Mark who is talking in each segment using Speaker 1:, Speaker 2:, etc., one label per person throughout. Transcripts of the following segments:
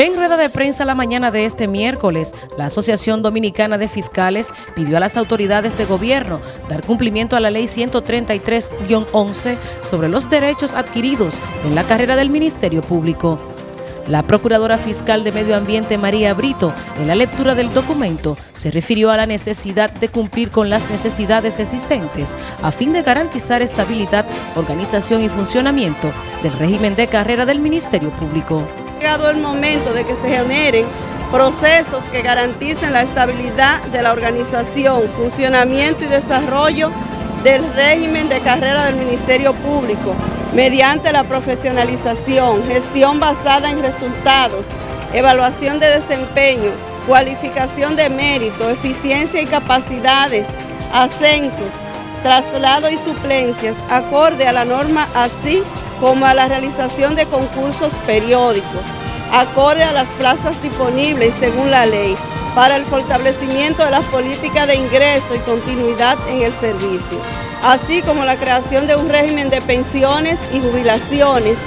Speaker 1: En rueda de prensa la mañana de este miércoles, la Asociación Dominicana de Fiscales pidió a las autoridades de gobierno dar cumplimiento a la Ley 133-11 sobre los derechos adquiridos en la carrera del Ministerio Público. La Procuradora Fiscal de Medio Ambiente María Brito, en la lectura del documento, se refirió a la necesidad de cumplir con las necesidades existentes a fin de garantizar estabilidad, organización y funcionamiento del régimen de carrera del Ministerio Público
Speaker 2: llegado el momento de que se generen procesos que garanticen la estabilidad de la organización, funcionamiento y desarrollo del régimen de carrera del Ministerio Público mediante la profesionalización, gestión basada en resultados, evaluación de desempeño, cualificación de mérito, eficiencia y capacidades, ascensos, traslado y suplencias, acorde a la norma así como a la realización de concursos periódicos, acorde a las plazas disponibles según la ley, para el fortalecimiento de las políticas de ingreso y continuidad en el servicio, así como la creación de un régimen de pensiones y jubilaciones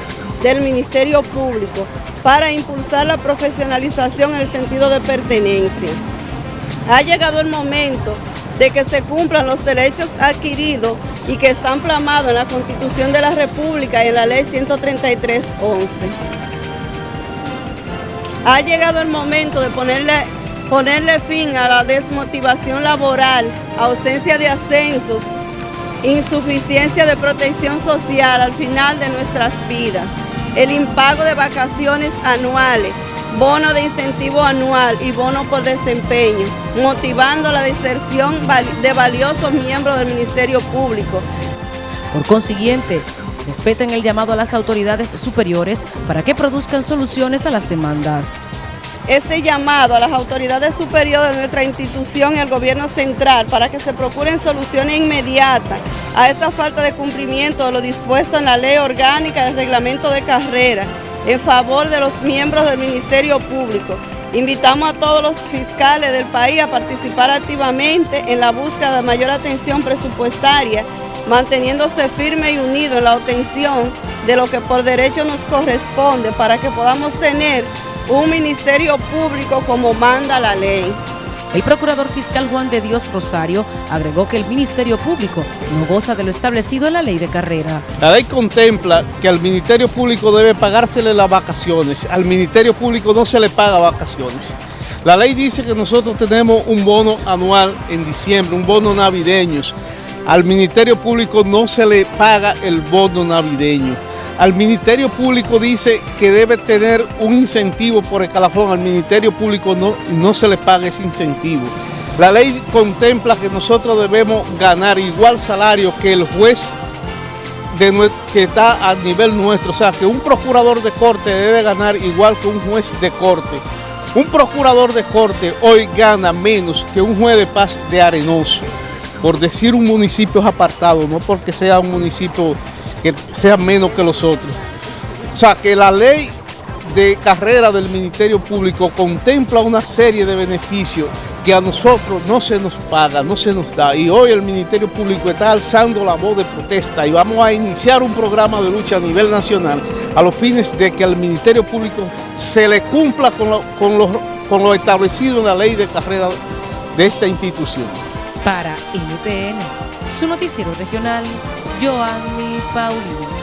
Speaker 2: del Ministerio Público para impulsar la profesionalización en el sentido de pertenencia. Ha llegado el momento de que se cumplan los derechos adquiridos y que están plamados en la Constitución de la República y en la Ley 133.11. Ha llegado el momento de ponerle, ponerle fin a la desmotivación laboral, ausencia de ascensos, insuficiencia de protección social al final de nuestras vidas, el impago de vacaciones anuales, bono de incentivo anual y bono por desempeño, motivando la deserción de valiosos miembros del Ministerio Público.
Speaker 1: Por consiguiente, respeten el llamado a las autoridades superiores para que produzcan soluciones a las demandas.
Speaker 2: Este llamado a las autoridades superiores de nuestra institución y al gobierno central para que se procuren soluciones inmediatas a esta falta de cumplimiento de lo dispuesto en la ley orgánica del reglamento de carrera en favor de los miembros del Ministerio Público. Invitamos a todos los fiscales del país a participar activamente en la búsqueda de mayor atención presupuestaria, manteniéndose firme y unido en la obtención de lo que por derecho nos corresponde para que podamos tener un ministerio público como manda la ley.
Speaker 1: El procurador fiscal Juan de Dios Rosario agregó que el Ministerio Público no goza de lo establecido en la ley de carrera.
Speaker 3: La ley contempla que al Ministerio Público debe pagársele las vacaciones. Al Ministerio Público no se le paga vacaciones. La ley dice que nosotros tenemos un bono anual en diciembre, un bono navideño. Al Ministerio Público no se le paga el bono navideño. Al Ministerio Público dice que debe tener un incentivo por escalafón. Al Ministerio Público no, no se le paga ese incentivo. La ley contempla que nosotros debemos ganar igual salario que el juez de, que está a nivel nuestro. O sea, que un procurador de corte debe ganar igual que un juez de corte. Un procurador de corte hoy gana menos que un juez de paz de Arenoso. Por decir un municipio apartado, no porque sea un municipio que sean menos que los otros. O sea, que la ley de carrera del Ministerio Público contempla una serie de beneficios que a nosotros no se nos paga, no se nos da. Y hoy el Ministerio Público está alzando la voz de protesta y vamos a iniciar un programa de lucha a nivel nacional a los fines de que al Ministerio Público se le cumpla con lo, con lo, con lo establecido en la ley de carrera de esta institución.
Speaker 1: Para NTN, su noticiero regional, Joanny Paulino.